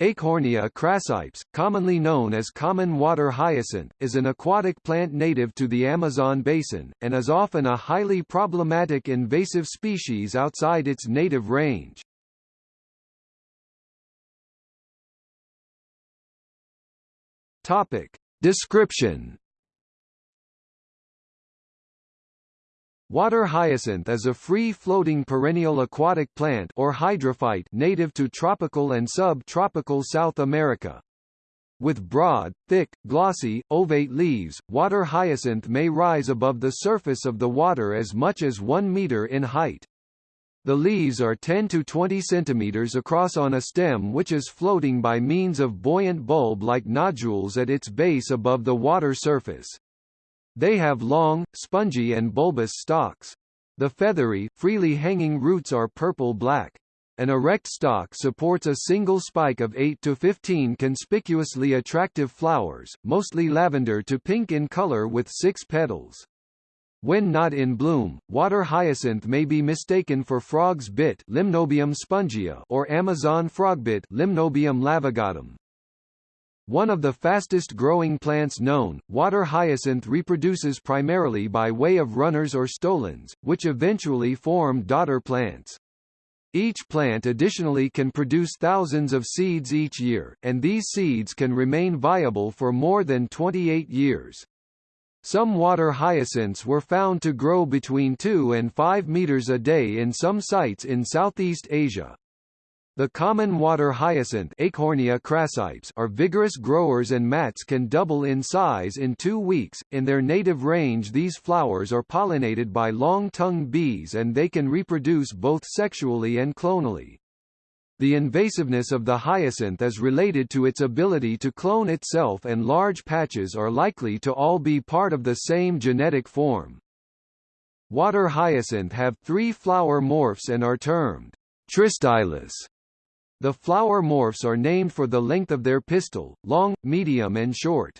Eichhornia crassipes, commonly known as common water hyacinth, is an aquatic plant native to the Amazon basin, and is often a highly problematic invasive species outside its native range. Topic. Description Water hyacinth is a free-floating perennial aquatic plant or hydrophyte native to tropical and sub-tropical South America. With broad, thick, glossy, ovate leaves, water hyacinth may rise above the surface of the water as much as 1 meter in height. The leaves are 10 to 20 centimeters across on a stem which is floating by means of buoyant bulb-like nodules at its base above the water surface. They have long, spongy and bulbous stalks. The feathery, freely hanging roots are purple-black. An erect stalk supports a single spike of 8 to 15 conspicuously attractive flowers, mostly lavender to pink in color with six petals. When not in bloom, water hyacinth may be mistaken for frog's bit Limnobium spongia or Amazon frogbit Limnobium laevigatum. One of the fastest growing plants known, water hyacinth reproduces primarily by way of runners or stolons, which eventually form daughter plants. Each plant additionally can produce thousands of seeds each year, and these seeds can remain viable for more than 28 years. Some water hyacinths were found to grow between 2 and 5 meters a day in some sites in Southeast Asia. The common water hyacinth crassipes are vigorous growers and mats can double in size in two weeks. In their native range these flowers are pollinated by long-tongued bees and they can reproduce both sexually and clonally. The invasiveness of the hyacinth is related to its ability to clone itself and large patches are likely to all be part of the same genetic form. Water hyacinth have three flower morphs and are termed tristylous the flower morphs are named for the length of their pistil, long, medium and short.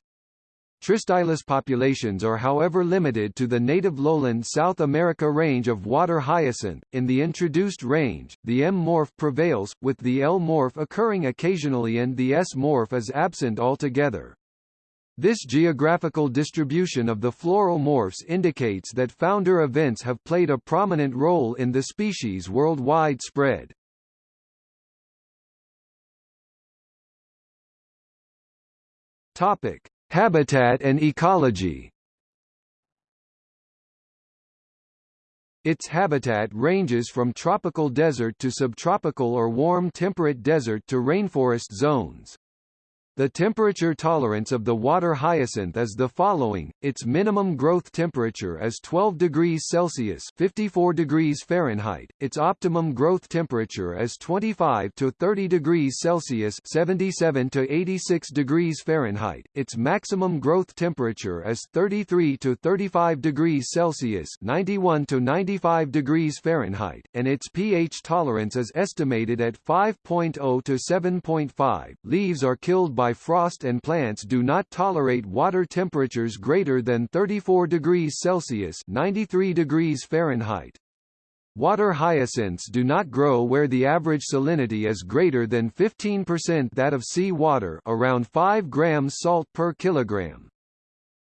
Tristylous populations are however limited to the native lowland South America range of water hyacinth. In the introduced range, the M morph prevails, with the L morph occurring occasionally and the S morph is absent altogether. This geographical distribution of the floral morphs indicates that founder events have played a prominent role in the species' worldwide spread. Topic: Habitat and ecology. Its habitat ranges from tropical desert to subtropical or warm temperate desert to rainforest zones. The temperature tolerance of the water hyacinth is the following, its minimum growth temperature is 12 degrees Celsius 54 degrees Fahrenheit, its optimum growth temperature is 25 to 30 degrees Celsius 77 to 86 degrees Fahrenheit, its maximum growth temperature is 33 to 35 degrees Celsius 91 to 95 degrees Fahrenheit, and its pH tolerance is estimated at 5.0 to 7.5. Leaves are killed by by frost and plants do not tolerate water temperatures greater than 34 degrees Celsius 93 degrees Fahrenheit. Water hyacinths do not grow where the average salinity is greater than 15% that of sea water around 5 grams salt per kilogram.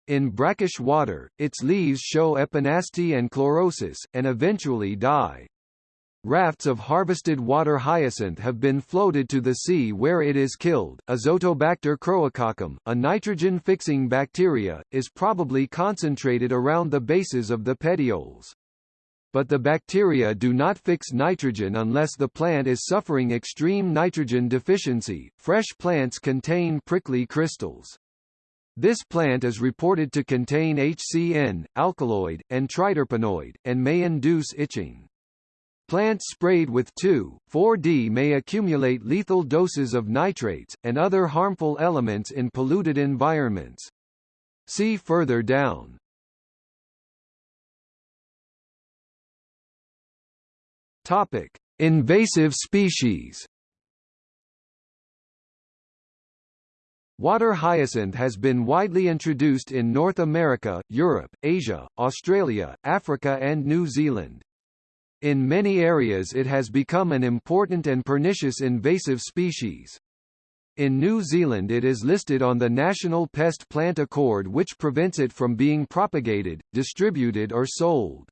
In brackish water, its leaves show epinasty and chlorosis, and eventually die. Rafts of harvested water hyacinth have been floated to the sea where it is killed. Azotobacter chroococcum, a nitrogen-fixing bacteria, is probably concentrated around the bases of the petioles. But the bacteria do not fix nitrogen unless the plant is suffering extreme nitrogen deficiency. Fresh plants contain prickly crystals. This plant is reported to contain HCN, alkaloid, and triterpenoid, and may induce itching. Plants sprayed with 2,4-D may accumulate lethal doses of nitrates, and other harmful elements in polluted environments. See further down. Topic: Invasive species. Water hyacinth has been widely introduced in North America, Europe, Asia, Australia, Africa and New Zealand. In many areas it has become an important and pernicious invasive species. In New Zealand it is listed on the National Pest Plant Accord which prevents it from being propagated, distributed or sold.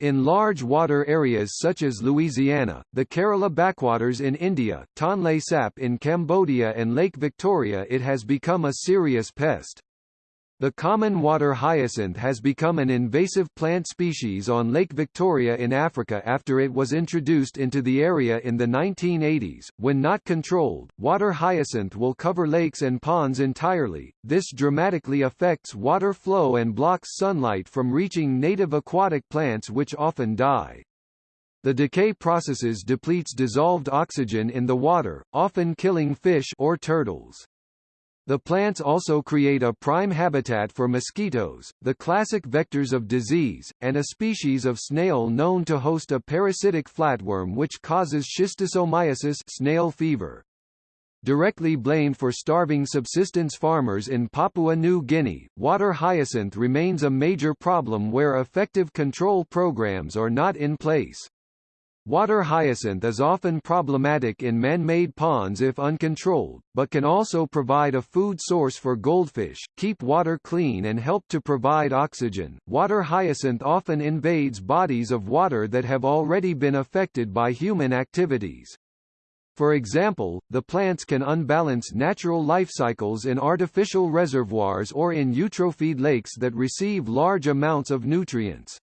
In large water areas such as Louisiana, the Kerala backwaters in India, Tonle Sap in Cambodia and Lake Victoria it has become a serious pest. The common water hyacinth has become an invasive plant species on Lake Victoria in Africa after it was introduced into the area in the 1980s. When not controlled, water hyacinth will cover lakes and ponds entirely. This dramatically affects water flow and blocks sunlight from reaching native aquatic plants which often die. The decay processes depletes dissolved oxygen in the water, often killing fish or turtles. The plants also create a prime habitat for mosquitoes, the classic vectors of disease, and a species of snail known to host a parasitic flatworm which causes schistosomiasis snail fever. Directly blamed for starving subsistence farmers in Papua New Guinea, water hyacinth remains a major problem where effective control programs are not in place. Water hyacinth is often problematic in man-made ponds if uncontrolled, but can also provide a food source for goldfish, keep water clean and help to provide oxygen. Water hyacinth often invades bodies of water that have already been affected by human activities. For example, the plants can unbalance natural life cycles in artificial reservoirs or in eutrophied lakes that receive large amounts of nutrients.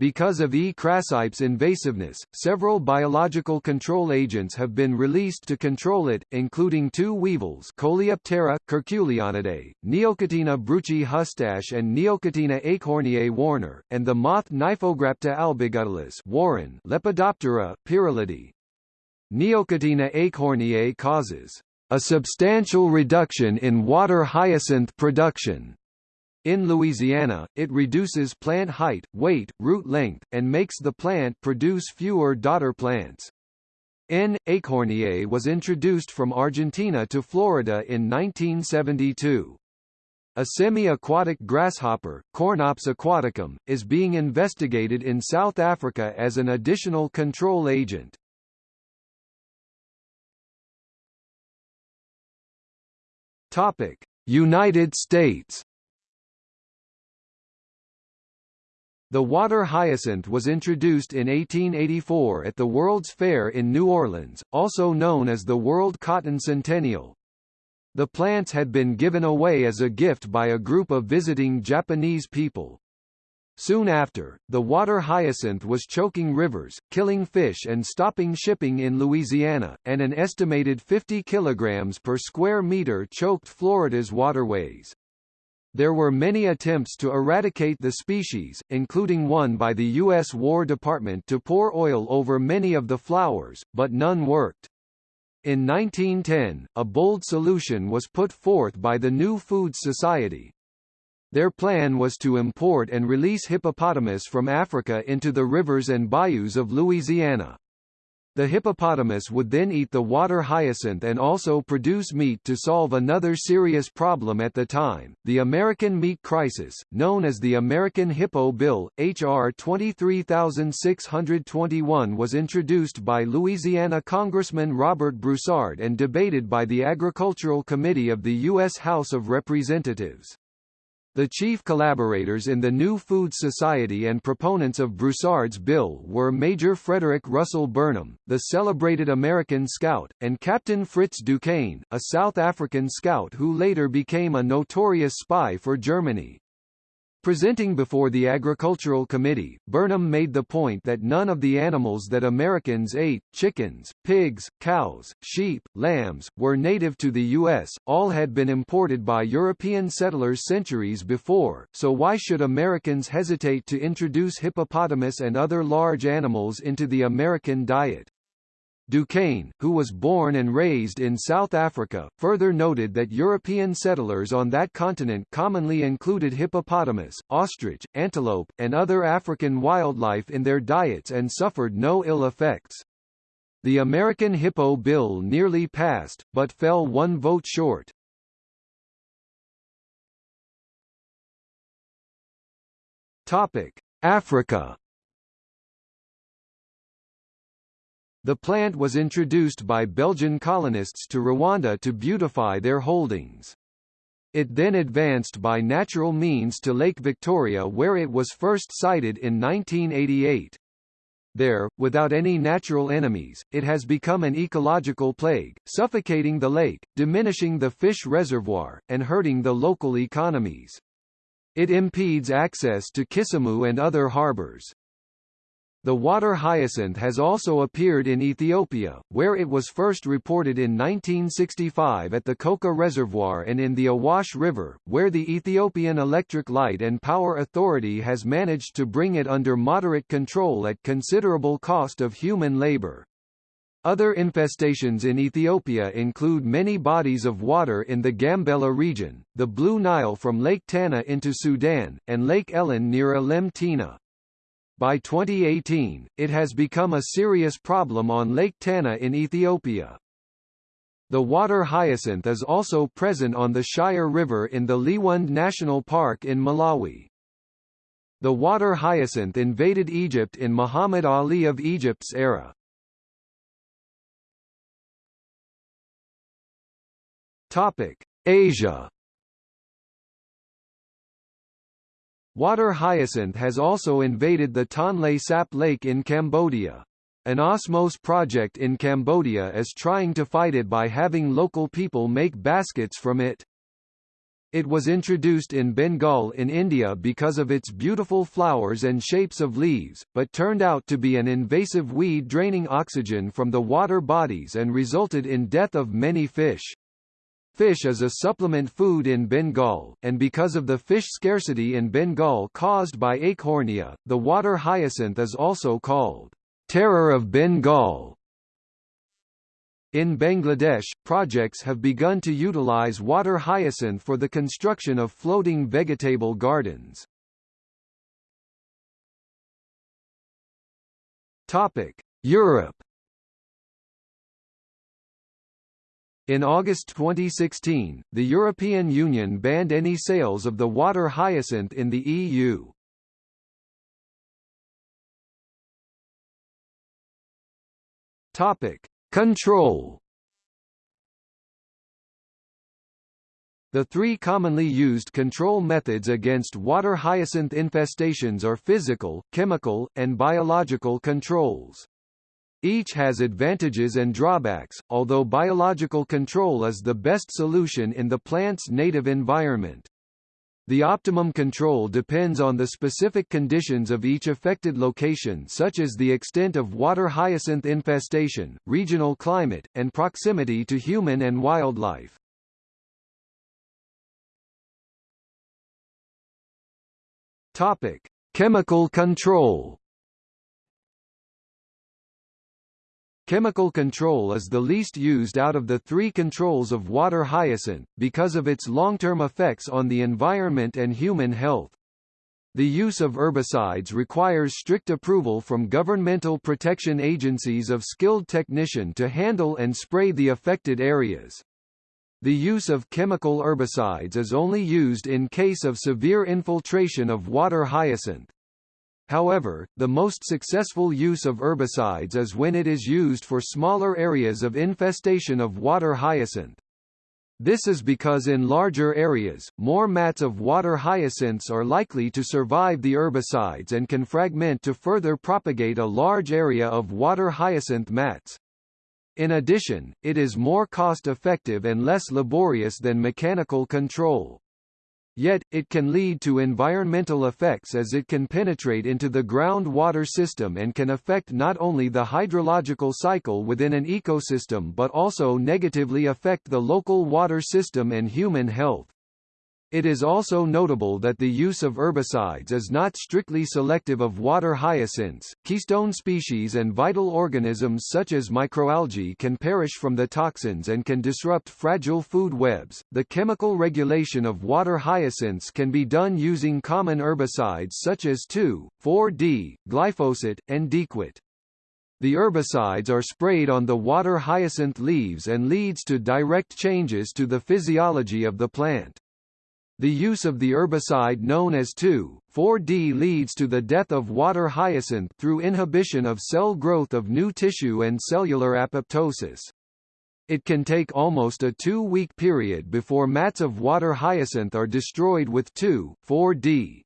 Because of E. crassipes invasiveness, several biological control agents have been released to control it, including two weevils Coleoptera, curculionidae, Neochetina bruchi hustache and Neochetina eichhorniae warner, and the moth Niphograpta albiguttalis Warren Lepidoptera, pyralidae. Neochetina eichhorniae causes a substantial reduction in water hyacinth production in Louisiana, it reduces plant height, weight, root length, and makes the plant produce fewer daughter plants. N. eichhorniae was introduced from Argentina to Florida in 1972. A semi-aquatic grasshopper, Cornops aquaticum, is being investigated in South Africa as an additional control agent. Topic: United States The water hyacinth was introduced in 1884 at the World's Fair in New Orleans, also known as the World Cotton Centennial. The plants had been given away as a gift by a group of visiting Japanese people. Soon after, the water hyacinth was choking rivers, killing fish and stopping shipping in Louisiana, and an estimated 50 kilograms per square meter choked Florida's waterways. There were many attempts to eradicate the species, including one by the U.S. War Department to pour oil over many of the flowers, but none worked. In 1910, a bold solution was put forth by the New Foods Society. Their plan was to import and release hippopotamus from Africa into the rivers and bayous of Louisiana. The hippopotamus would then eat the water hyacinth and also produce meat to solve another serious problem at the time, the American meat crisis, known as the American Hippo Bill. H.R. 23621 was introduced by Louisiana Congressman Robert Broussard and debated by the Agricultural Committee of the U.S. House of Representatives. The chief collaborators in the New Food Society and proponents of Broussard's bill were Major Frederick Russell Burnham, the celebrated American scout, and Captain Fritz Duquesne, a South African scout who later became a notorious spy for Germany. Presenting before the Agricultural Committee, Burnham made the point that none of the animals that Americans ate, chickens, pigs, cows, sheep, lambs, were native to the U.S., all had been imported by European settlers centuries before, so why should Americans hesitate to introduce hippopotamus and other large animals into the American diet? Duquesne, who was born and raised in South Africa, further noted that European settlers on that continent commonly included hippopotamus, ostrich, antelope, and other African wildlife in their diets and suffered no ill effects. The American Hippo Bill nearly passed, but fell one vote short. Topic: Africa The plant was introduced by Belgian colonists to Rwanda to beautify their holdings. It then advanced by natural means to Lake Victoria where it was first sighted in 1988. There, without any natural enemies, it has become an ecological plague, suffocating the lake, diminishing the fish reservoir, and hurting the local economies. It impedes access to Kisumu and other harbors. The water hyacinth has also appeared in Ethiopia, where it was first reported in 1965 at the Koka Reservoir and in the Awash River, where the Ethiopian Electric Light and Power Authority has managed to bring it under moderate control at considerable cost of human labor. Other infestations in Ethiopia include many bodies of water in the Gambela region, the Blue Nile from Lake Tana into Sudan, and Lake Ellen near Alem Tena. By 2018, it has become a serious problem on Lake Tana in Ethiopia. The water hyacinth is also present on the Shire River in the Liwonde National Park in Malawi. The water hyacinth invaded Egypt in Muhammad Ali of Egypt's era. Topic: Asia Water hyacinth has also invaded the Tonle Sap Lake in Cambodia. An Osmose project in Cambodia is trying to fight it by having local people make baskets from it. It was introduced in Bengal in India because of its beautiful flowers and shapes of leaves, but turned out to be an invasive weed draining oxygen from the water bodies and resulted in death of many fish. Fish is a supplement food in Bengal, and because of the fish scarcity in Bengal caused by eichhornia, the water hyacinth is also called terror of Bengal. In Bangladesh, projects have begun to utilize water hyacinth for the construction of floating vegetable gardens. Topic: Europe In August 2016, the European Union banned any sales of the water hyacinth in the EU. Topic: Control. The three commonly used control methods against water hyacinth infestations are physical, chemical, and biological controls. Each has advantages and drawbacks, although biological control is the best solution in the plant's native environment. The optimum control depends on the specific conditions of each affected location such as the extent of water hyacinth infestation, regional climate, and proximity to human and wildlife. Topic: Chemical control. Chemical control is the least used out of the three controls of water hyacinth, because of its long-term effects on the environment and human health. The use of herbicides requires strict approval from governmental protection agencies of skilled technician to handle and spray the affected areas. The use of chemical herbicides is only used in case of severe infiltration of water hyacinth. However, the most successful use of herbicides is when it is used for smaller areas of infestation of water hyacinth. This is because in larger areas, more mats of water hyacinths are likely to survive the herbicides and can fragment to further propagate a large area of water hyacinth mats. In addition, it is more cost-effective and less laborious than mechanical control. Yet, it can lead to environmental effects as it can penetrate into the groundwater system and can affect not only the hydrological cycle within an ecosystem but also negatively affect the local water system and human health. It is also notable that the use of herbicides is not strictly selective of water hyacinths. Keystone species and vital organisms such as microalgae can perish from the toxins and can disrupt fragile food webs. The chemical regulation of water hyacinths can be done using common herbicides such as 2,4-D, glyphosate, and Diquat. The herbicides are sprayed on the water hyacinth leaves and leads to direct changes to the physiology of the plant. The use of the herbicide known as 2,4-D leads to the death of water hyacinth through inhibition of cell growth of new tissue and cellular apoptosis. It can take almost a two-week period before mats of water hyacinth are destroyed with 2,4-D.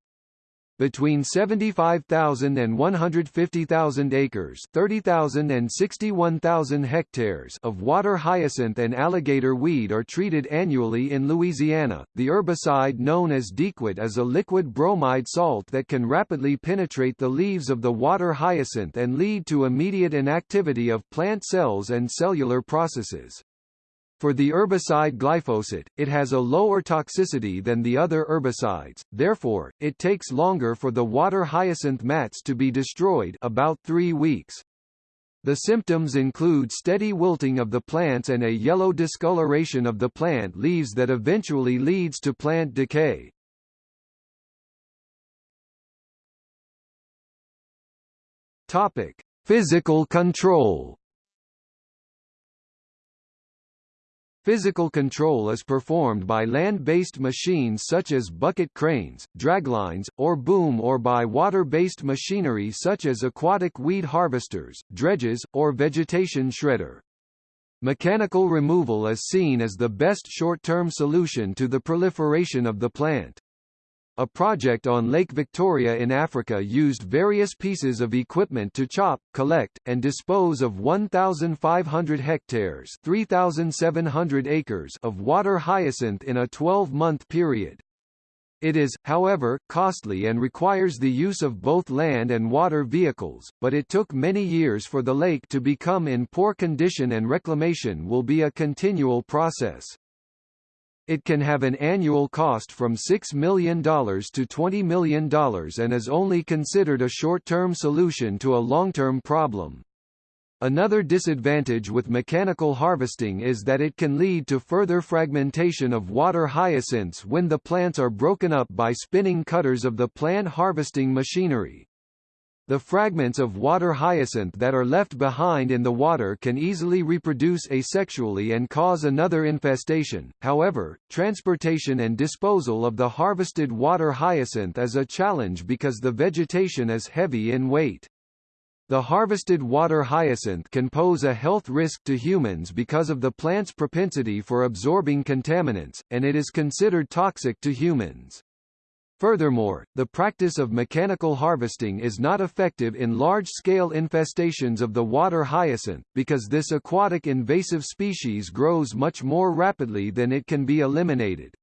Between 75,000 and 150,000 acres 30,000 and 61,000 hectares of water hyacinth and alligator weed are treated annually in Louisiana. The herbicide known as Diquat is a liquid bromide salt that can rapidly penetrate the leaves of the water hyacinth and lead to immediate inactivity of plant cells and cellular processes. For the herbicide glyphosate, it has a lower toxicity than the other herbicides, therefore, it takes longer for the water hyacinth mats to be destroyed about three weeks. The symptoms include steady wilting of the plants and a yellow discoloration of the plant leaves that eventually leads to plant decay. Topic: Physical control. Physical control is performed by land-based machines such as bucket cranes, draglines, or boom or by water-based machinery such as aquatic weed harvesters, dredges, or vegetation shredder. Mechanical removal is seen as the best short-term solution to the proliferation of the plant. A project on Lake Victoria in Africa used various pieces of equipment to chop, collect, and dispose of 1,500 hectares 3,700 acres of water hyacinth in a 12-month period. It is, however, costly and requires the use of both land and water vehicles, but it took many years for the lake to become in poor condition and reclamation will be a continual process. It can have an annual cost from $6 million to $20 million and is only considered a short-term solution to a long-term problem. Another disadvantage with mechanical harvesting is that it can lead to further fragmentation of water hyacinths when the plants are broken up by spinning cutters of the plant harvesting machinery. The fragments of water hyacinth that are left behind in the water can easily reproduce asexually and cause another infestation. However, transportation and disposal of the harvested water hyacinth is a challenge because the vegetation is heavy in weight. The harvested water hyacinth can pose a health risk to humans because of the plant's propensity for absorbing contaminants, and it is considered toxic to humans. Furthermore, the practice of mechanical harvesting is not effective in large-scale infestations of the water hyacinth, because this aquatic invasive species grows much more rapidly than it can be eliminated.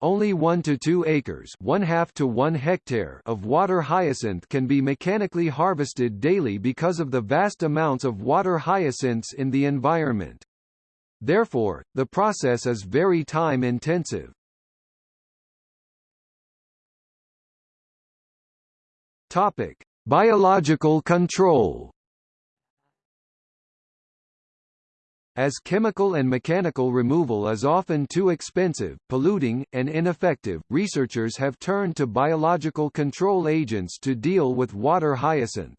Only 1 to 2 acres one half to 1 hectare of water hyacinth can be mechanically harvested daily because of the vast amounts of water hyacinths in the environment. Therefore, the process is very time-intensive. Topic: Biological control. As chemical and mechanical removal is often too expensive, polluting, and ineffective, researchers have turned to biological control agents to deal with water hyacinth.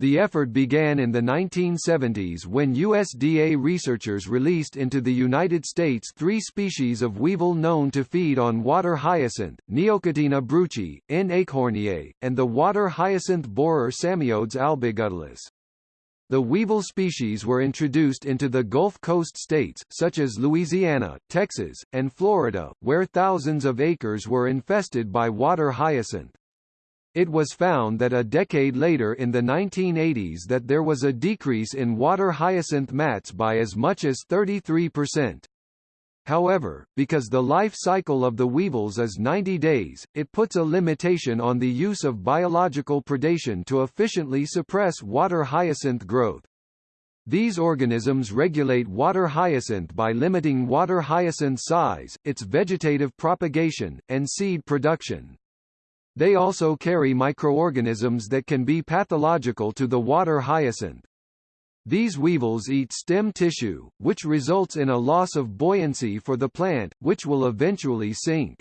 The effort began in the 1970s when USDA researchers released into the United States three species of weevil known to feed on water hyacinth, Neochetina bruchii, N. eichhorniae, and the water hyacinth borer Sameodes albiguttalis. The weevil species were introduced into the Gulf Coast states, such as Louisiana, Texas, and Florida, where thousands of acres were infested by water hyacinth. It was found that a decade later in the 1980s that there was a decrease in water hyacinth mats by as much as 33%. However, because the life cycle of the weevils is 90 days, it puts a limitation on the use of biological predation to efficiently suppress water hyacinth growth. These organisms regulate water hyacinth by limiting water hyacinth size, its vegetative propagation, and seed production. They also carry microorganisms that can be pathological to the water hyacinth. These weevils eat stem tissue, which results in a loss of buoyancy for the plant, which will eventually sink.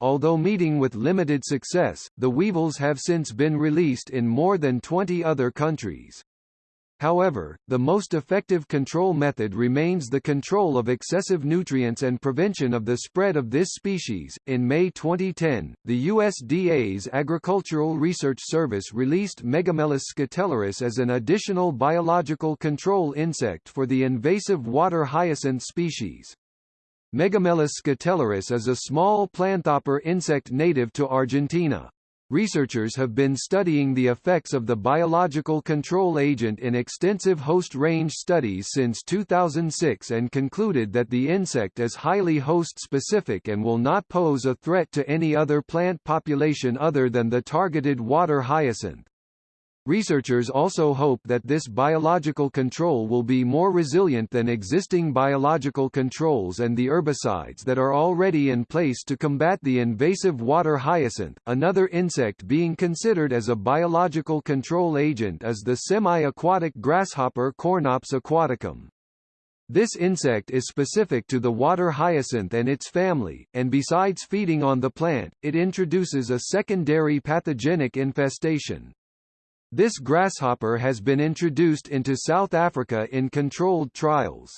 Although meeting with limited success, the weevils have since been released in more than 20 other countries. However, the most effective control method remains the control of excessive nutrients and prevention of the spread of this species. In May 2010, the USDA's Agricultural Research Service released Megamelus scutellaris as an additional biological control insect for the invasive water hyacinth species. Megamelus scutellaris is a small planthopper insect native to Argentina. Researchers have been studying the effects of the biological control agent in extensive host range studies since 2006 and concluded that the insect is highly host-specific and will not pose a threat to any other plant population other than the targeted water hyacinth. Researchers also hope that this biological control will be more resilient than existing biological controls and the herbicides that are already in place to combat the invasive water hyacinth. Another insect being considered as a biological control agent is the semi-aquatic grasshopper Cornops aquaticum. This insect is specific to the water hyacinth and its family, and besides feeding on the plant, it introduces a secondary pathogenic infestation. This grasshopper has been introduced into South Africa in controlled trials.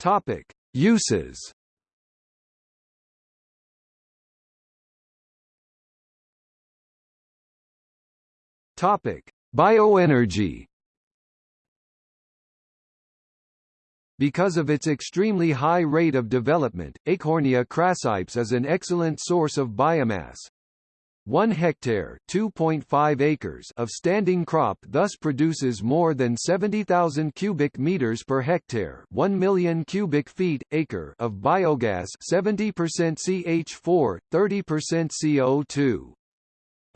Topic: Uses. Topic: Bioenergy. Because of its extremely high rate of development, Eichhornia crassipes is an excellent source of biomass. 1 hectare 2.5 acres of standing crop thus produces more than 70,000 cubic meters per hectare 1 million cubic feet, acre of biogas 70% CH4, 30% CO2.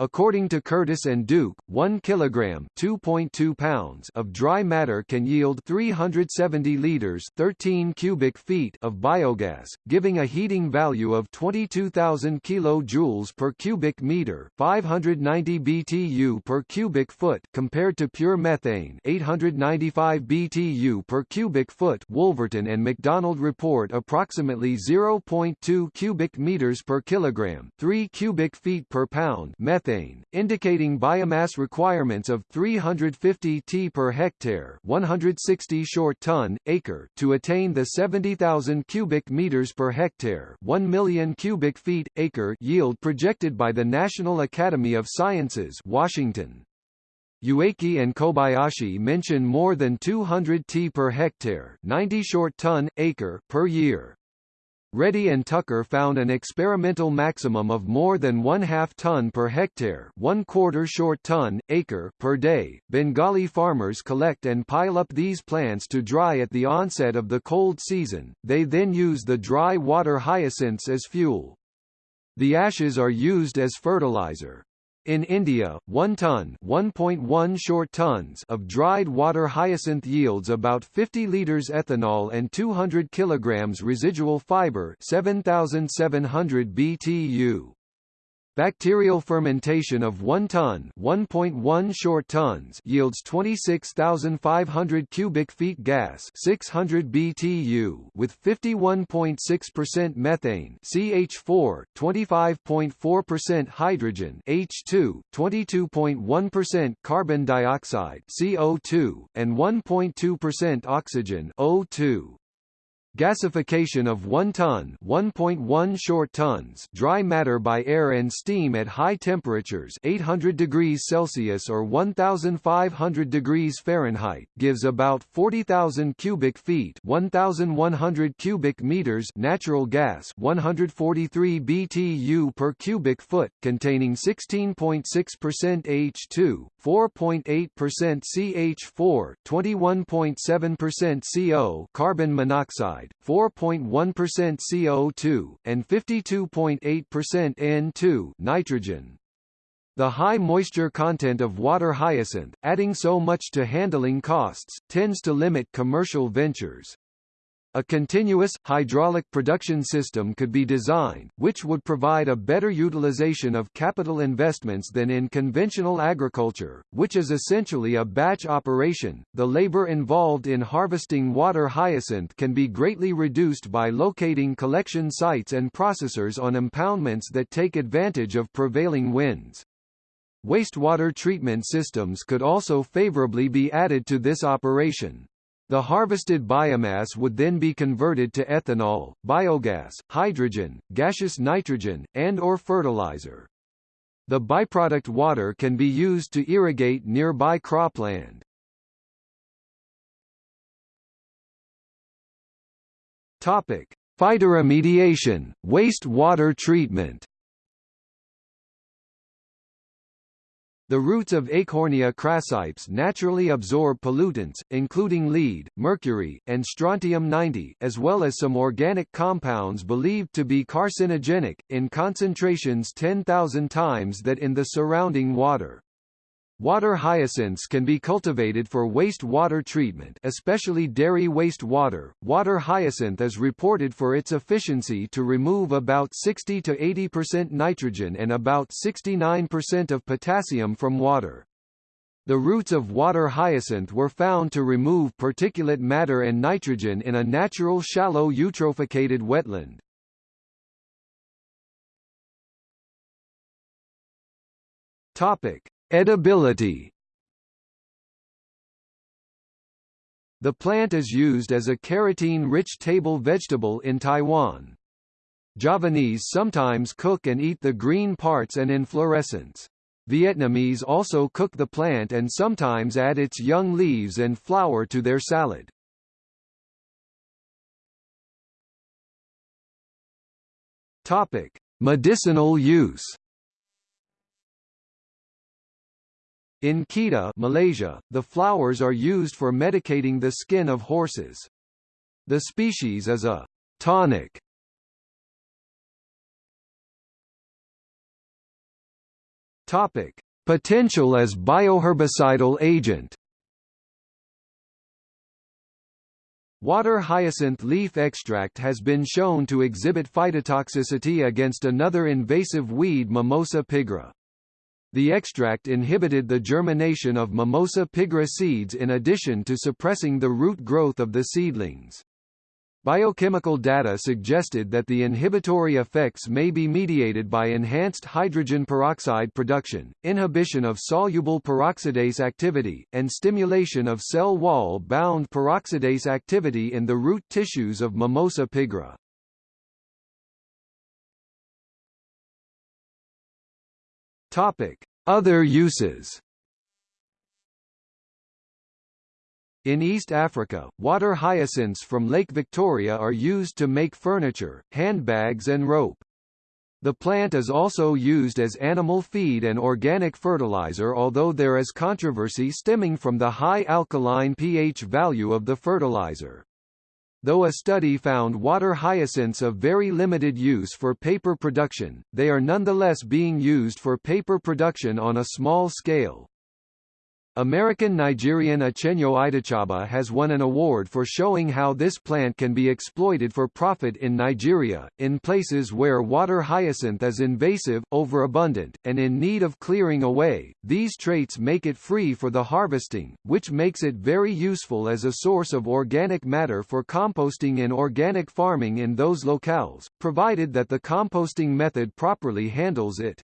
According to Curtis and Duke, 1 kilogram (2.2 pounds) of dry matter can yield 370 liters (13 cubic feet) of biogas, giving a heating value of 22,000 kilojoules per cubic meter, 590 BTU per cubic foot, compared to pure methane, 895 BTU per cubic foot. Wolverton and McDonald report approximately 0.2 cubic meters per kilogram, 3 cubic feet per pound methane methane, indicating biomass requirements of 350 t per hectare 160 short ton, acre to attain the 70,000 cubic meters per hectare 1 million cubic feet, acre yield projected by the National Academy of Sciences Washington. Ueki and Kobayashi mention more than 200 t per hectare 90 short ton, acre per year. Reddy and Tucker found an experimental maximum of more than one half ton per hectare, one quarter short ton acre per day. Bengali farmers collect and pile up these plants to dry at the onset of the cold season. They then use the dry water hyacinths as fuel. The ashes are used as fertilizer. In India, 1 ton 1.1 short tons of dried water hyacinth yields about 50 liters ethanol and 200 kilograms residual fiber 7700 BTU. Bacterial fermentation of 1 ton 1.1 short tons yields 26,500 cubic feet gas 600 BTU with 51.6% methane CH4, 25.4% hydrogen H2, 22.1% carbon dioxide CO2, and 1.2% oxygen O2. Gasification of 1 ton 1.1 short tons dry matter by air and steam at high temperatures 800 degrees Celsius or 1500 degrees Fahrenheit gives about 40,000 cubic feet 1100 cubic meters natural gas 143 BTU per cubic foot containing 16.6% H2 4.8% CH4 21.7% CO carbon monoxide 4.1% CO2, and 52.8% N2 nitrogen. The high moisture content of water hyacinth, adding so much to handling costs, tends to limit commercial ventures. A continuous, hydraulic production system could be designed, which would provide a better utilization of capital investments than in conventional agriculture, which is essentially a batch operation. The labor involved in harvesting water hyacinth can be greatly reduced by locating collection sites and processors on impoundments that take advantage of prevailing winds. Wastewater treatment systems could also favorably be added to this operation. The harvested biomass would then be converted to ethanol, biogas, hydrogen, gaseous nitrogen, and or fertilizer. The byproduct water can be used to irrigate nearby cropland. Topic: Phytoremediation, wastewater treatment. The roots of Eichhornia crassipes naturally absorb pollutants, including lead, mercury, and strontium-90 as well as some organic compounds believed to be carcinogenic, in concentrations 10,000 times that in the surrounding water. Water hyacinths can be cultivated for waste water treatment especially dairy waste water. Water hyacinth is reported for its efficiency to remove about 60 to 80% nitrogen and about 69% of potassium from water. The roots of water hyacinth were found to remove particulate matter and nitrogen in a natural shallow eutrophicated wetland. Topic: Edibility The plant is used as a carotene-rich table vegetable in Taiwan. Javanese sometimes cook and eat the green parts and inflorescence. Vietnamese also cook the plant and sometimes add its young leaves and flower to their salad. Topic: Medicinal use. In Kedah Malaysia, the flowers are used for medicating the skin of horses. The species is a tonic. Topic: Potential as bioherbicidal agent. Water hyacinth leaf extract has been shown to exhibit phytotoxicity against another invasive weed Mimosa pigra. The extract inhibited the germination of Mimosa pigra seeds in addition to suppressing the root growth of the seedlings. Biochemical data suggested that the inhibitory effects may be mediated by enhanced hydrogen peroxide production, inhibition of soluble peroxidase activity, and stimulation of cell wall-bound peroxidase activity in the root tissues of Mimosa pigra. Topic: Other uses. In East Africa, water hyacinths from Lake Victoria are used to make furniture, handbags and rope. The plant is also used as animal feed and organic fertilizer although there is controversy stemming from the high alkaline pH value of the fertilizer. Though a study found water hyacinths of very limited use for paper production, they are nonetheless being used for paper production on a small scale. American-Nigerian Achenyo Idachaba has won an award for showing how this plant can be exploited for profit in Nigeria, in places where water hyacinth is invasive, overabundant, and in need of clearing away. These traits make it free for the harvesting, which makes it very useful as a source of organic matter for composting in organic farming in those locales, provided that the composting method properly handles it.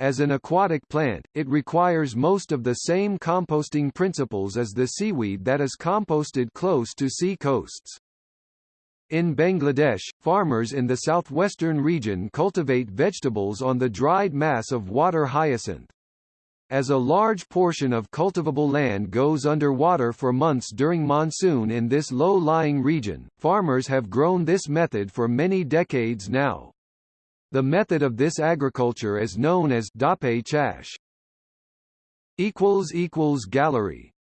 As an aquatic plant, it requires most of the same composting principles as the seaweed that is composted close to sea coasts. In Bangladesh, farmers in the southwestern region cultivate vegetables on the dried mass of water hyacinth. As a large portion of cultivable land goes underwater for months during monsoon in this low-lying region, farmers have grown this method for many decades now. The method of this agriculture is known as dape chash. Gallery